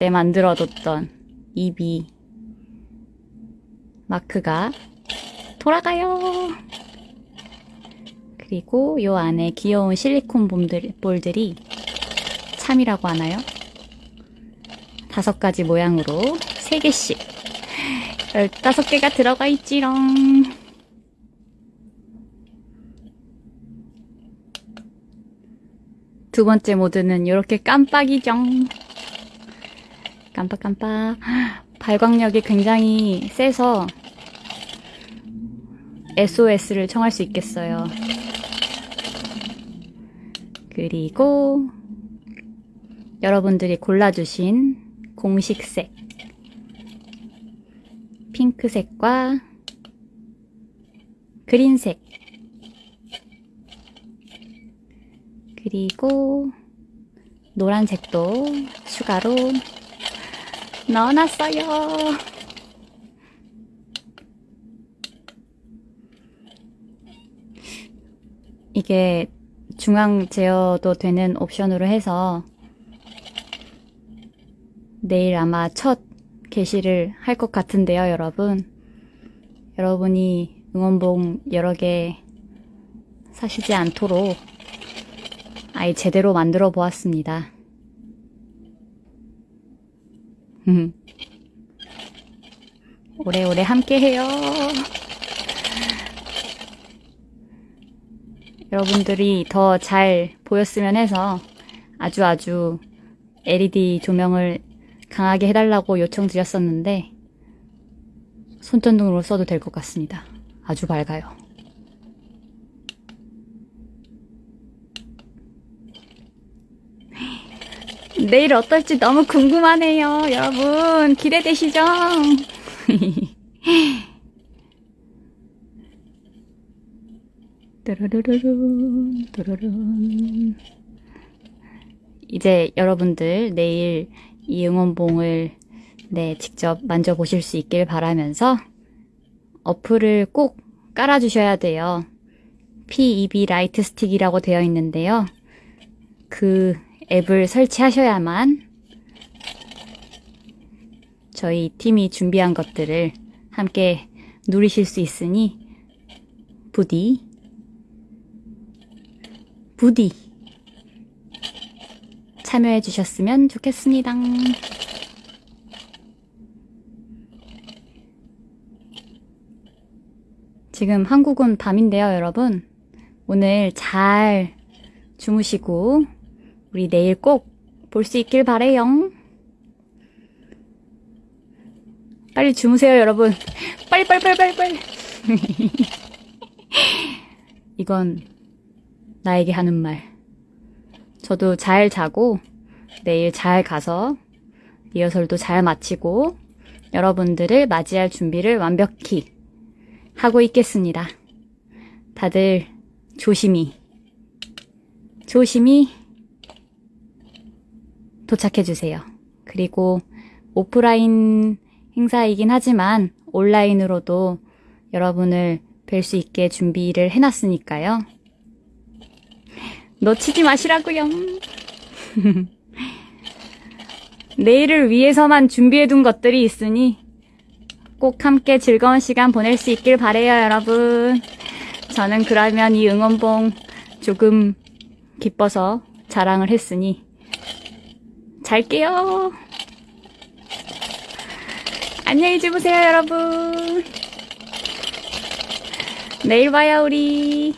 때 만들어뒀던 이비 마크가 돌아가요. 그리고 요 안에 귀여운 실리콘 볼들이 참이라고 하나요? 다섯 가지 모양으로 세 개씩 열다섯 개가 들어가 있지롱. 두 번째 모드는 이렇게 깜빡이죠. 깜빡깜빡. 발광력이 굉장히 세서 SOS를 청할 수 있겠어요. 그리고 여러분들이 골라주신 공식색 핑크색과 그린색 그리고 노란색도 추가로 넣어놨어요. 이게 중앙 제어도 되는 옵션으로 해서 내일 아마 첫 게시를 할 것 같은데요, 여러분. 여러분이 응원봉 여러 개 사시지 않도록 아예 제대로 만들어 보았습니다. 오래오래 함께 해요. 여러분들이 더 잘 보였으면 해서 아주 아주 LED 조명을 강하게 해달라고 요청드렸었는데 손전등으로 써도 될 것 같습니다. 아주 밝아요. 내일 어떨지 너무 궁금하네요. 여러분 기대되시죠? 뚜루루루룬 뚜루룬 이제 여러분들 내일 이 응원봉을 네 직접 만져보실 수 있길 바라면서 어플을 꼭 깔아주셔야 돼요. PEB light stick이라고 되어 있는데요. 그 앱을 설치하셔야만 저희 팀이 준비한 것들을 함께 누리실 수 있으니 부디 부디 참여해 주셨으면 좋겠습니다. 지금 한국은 밤인데요, 여러분. 오늘 잘 주무시고 우리 내일 꼭 볼 수 있길 바래요. 빨리 주무세요, 여러분. 빨리 빨리 빨리 빨리 빨리. 이건 나에게 하는 말. 저도 잘 자고 내일 잘 가서 리허설도 잘 마치고 여러분들을 맞이할 준비를 완벽히 하고 있겠습니다. 다들 조심히 조심히 도착해 주세요. 그리고 오프라인 행사이긴 하지만 온라인으로도 여러분을 뵐 수 있게 준비를 해놨으니까요. 놓치지 마시라고요. 내일을 위해서만 준비해둔 것들이 있으니 꼭 함께 즐거운 시간 보낼 수 있길 바래요, 여러분. 저는 그러면 이 응원봉 조금 기뻐서 자랑을 했으니 잘게요. 안녕히 주무세요, 여러분. 내일 봐요, 우리.